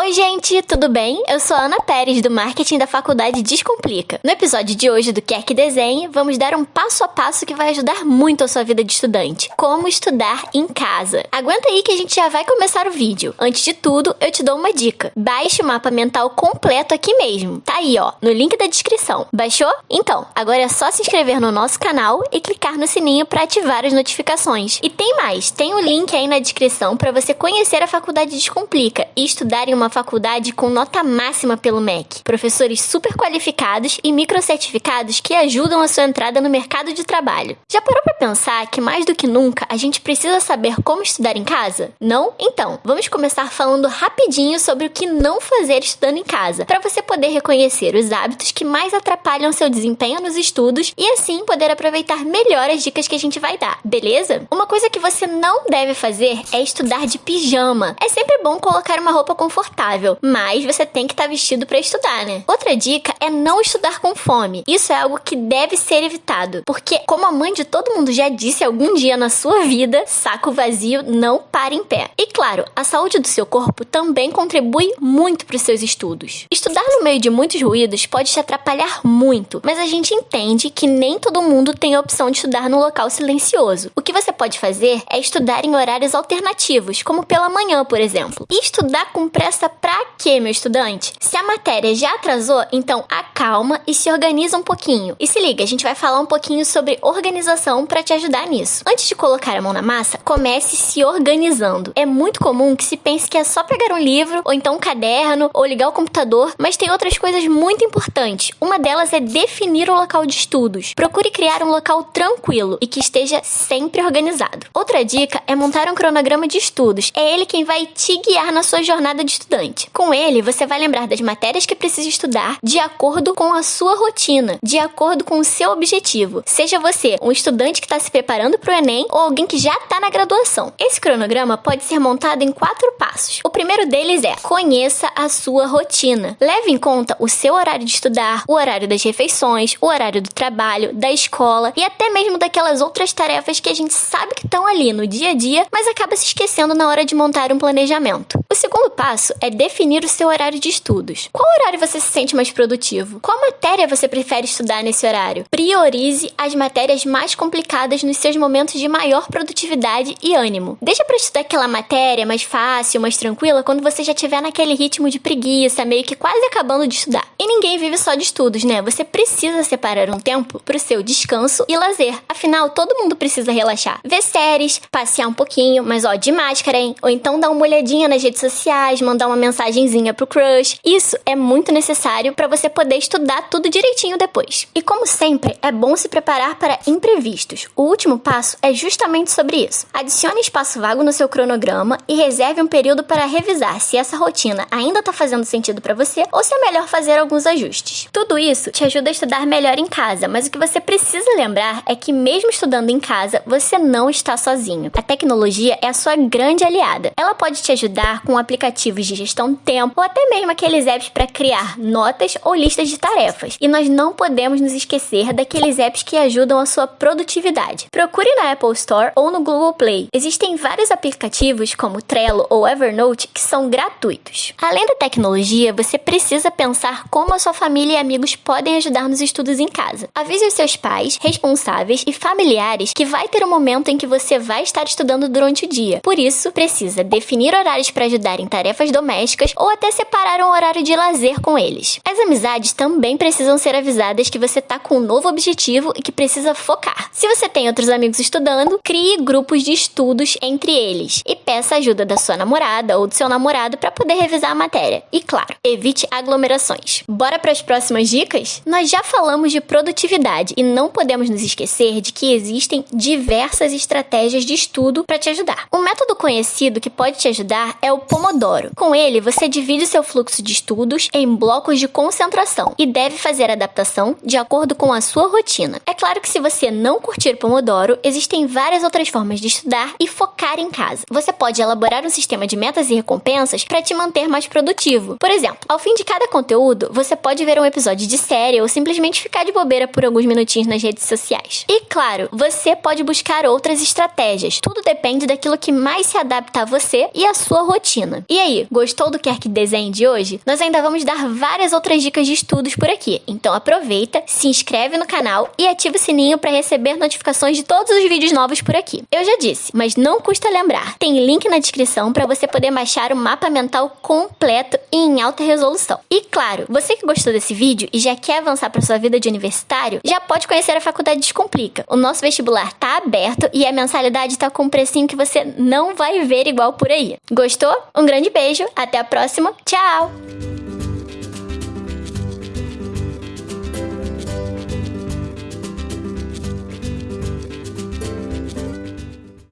Oi, gente, tudo bem? Eu sou a Ana Pérez, do Marketing da Faculdade Descomplica. No episódio de hoje do Quer Que Desenhe, vamos dar um passo a passo que vai ajudar muito a sua vida de estudante. Como estudar em casa. Aguenta aí que a gente já vai começar o vídeo. Antes de tudo, eu te dou uma dica. Baixe o mapa mental completo aqui mesmo. Tá aí, ó, no link da descrição. Baixou? Então, agora é só se inscrever no nosso canal e clicar no sininho para ativar as notificações. E tem mais, tem o um link aí na descrição para você conhecer a Faculdade Descomplica e estudar em uma faculdade com nota máxima pelo MEC, professores super qualificados e microcertificados que ajudam a sua entrada no mercado de trabalho. Já parou para pensar que mais do que nunca a gente precisa saber como estudar em casa? Não? Então, vamos começar falando rapidinho sobre o que não fazer estudando em casa, para você poder reconhecer os hábitos que mais atrapalham seu desempenho nos estudos e assim poder aproveitar melhor as dicas que a gente vai dar, beleza? Uma coisa que você não deve fazer é estudar de pijama. É sempre bom colocar uma roupa confortável confortável, mas você tem que estar tá vestido para estudar, né? Outra dica é não estudar com fome. Isso é algo que deve ser evitado, porque como a mãe de todo mundo já disse algum dia na sua vida, saco vazio não para em pé. E claro, a saúde do seu corpo também contribui muito para os seus estudos. Estudar no meio de muitos ruídos pode te atrapalhar muito, mas a gente entende que nem todo mundo tem a opção de estudar no local silencioso. O que você pode fazer é estudar em horários alternativos, como pela manhã, por exempexemplo. E estudar com pressa quê, meu estudante? Se a matéria já atrasou, então acalma e se organiza um pouquinho. E se liga, a gente vai falar um pouquinho sobre organização para te ajudar nisso. Antes de colocar a mão na massa, comece se organizando. É muito comum que se pense que é só pegar um livro, ou então um caderno, ou ligar o computador, mas tem outras coisas muito importantes. Uma delas é definir o local de estudos. Procure criar um local tranquilo e que esteja sempre organizado. Outra dica é montar um cronograma de estudos. É ele quem vai te guiar na sua jornada de estudante. Com você vai lembrar das matérias que precisa estudar de acordo com a sua rotina, de acordo com o seu objetivo. Seja você um estudante que está se preparando para o Enem ou alguém que já está na graduação. Esse cronograma pode ser montado em quatro passos. O primeiro deles é conheça a sua rotina. Leve em conta o seu horário de estudar, o horário das refeições, o horário do trabalho, da escola e até mesmo daquelas outras tarefas que a gente sabe que estão ali no dia a dia, mas acaba se esquecendo na hora de montar um planejamento. O segundo passo é definir o seu horário de estudos. Qual horário você se sente mais produtivo? Qual matéria você prefere estudar nesse horário? Priorize as matérias mais complicadas nos seus momentos de maior produtividade e ânimo. Deixa para estudar aquela matéria mais fácil, mais tranquila, quando você já estiver naquele ritmo de preguiça, meio que quase acabando de estudar. E ninguém vive só de estudos, né? Você precisa separar um tempo para o seu descanso e lazer. Afinal, todo mundo precisa relaxar. Ver séries, passear um pouquinho, mas ó, de máscara, hein? Ou então dar uma olhadinha nas redes sociais, mandar uma mensagenzinha pro crush. Isso é muito necessário para você poder estudar tudo direitinho depois. E como sempre, é bom se preparar para imprevistos. O último passo é justamente sobre isso. Adicione espaço vago no seu cronograma e reserve um período para revisar se essa rotina ainda está fazendo sentido para você ou se é melhor fazer alguns ajustes. Tudo isso te ajuda a estudar melhor em casa, mas o que você precisa lembrar é que mesmo estudando em casa, você não está sozinho. A tecnologia é a sua grande aliada. Ela pode te ajudar com aplicativos de gestão de tempo ou até mesmo aqueles apps para criar notas ou listas de tarefas. E nós não podemos nos esquecer daqueles apps que ajudam a sua produtividade. Procure na Apple Store ou no Google Play. Existem vários aplicativos como Trello ou Evernote que são gratuitos. Além da tecnologia, você precisa pensar como a sua família e amigos podem ajudar nos estudos em casa. Avise os seus pais, responsáveis e familiares que vai ter um momento em que você vai estar estudando durante o dia. Por isso, precisa definir horários para ajudar em tarefas domésticas domésticas ou até separar um horário de lazer com eles. As amizades também precisam ser avisadas que você tá com um novo objetivo e que precisa focar. Se você tem outros amigos estudando, crie grupos de estudos entre eles e peça ajuda da sua namorada ou do seu namorado para poder revisar a matéria. E claro, evite aglomerações. Bora para as próximas dicas? Nós já falamos de produtividade e não podemos nos esquecer de que existem diversas estratégias de estudo para te ajudar. Um método conhecido que pode te ajudar é o Pomodoro. Com ele, você divide seu fluxo de estudos em blocos de concentração e deve fazer adaptação de acordo com a sua rotina. É claro que se você não curtir Pomodoro, existem várias outras formas de estudar e focar em casa. Você pode elaborar um sistema de metas e recompensas para te manter mais produtivo. Por exemplo, ao fim de cada conteúdo, você pode ver um episódio de série ou simplesmente ficar de bobeira por alguns minutinhos nas redes sociais. E claro, você pode buscar outras estratégias. Tudo depende daquilo que mais se adapta a você e a sua rotina. E aí, gostou do Quer Que Desenhe de hoje? Nós ainda vamos dar várias outras dicas de estudos por aqui. Então aproveita, se inscreve no canal e ativa o sininho para receber notificações de todos os vídeos novos por aqui. Eu já disse, mas não custa lembrar. Tem link na descrição para você poder baixar o mapa mental completo e em alta resolução. E claro, você que gostou desse vídeo e já quer avançar para sua vida de universitário, já pode conhecer a Faculdade Descomplica. O nosso vestibular tá aberto e a mensalidade tá com um precinho que você não vai ver igual por aí. Gostou? Um grande beijo, até a próxima, tchau!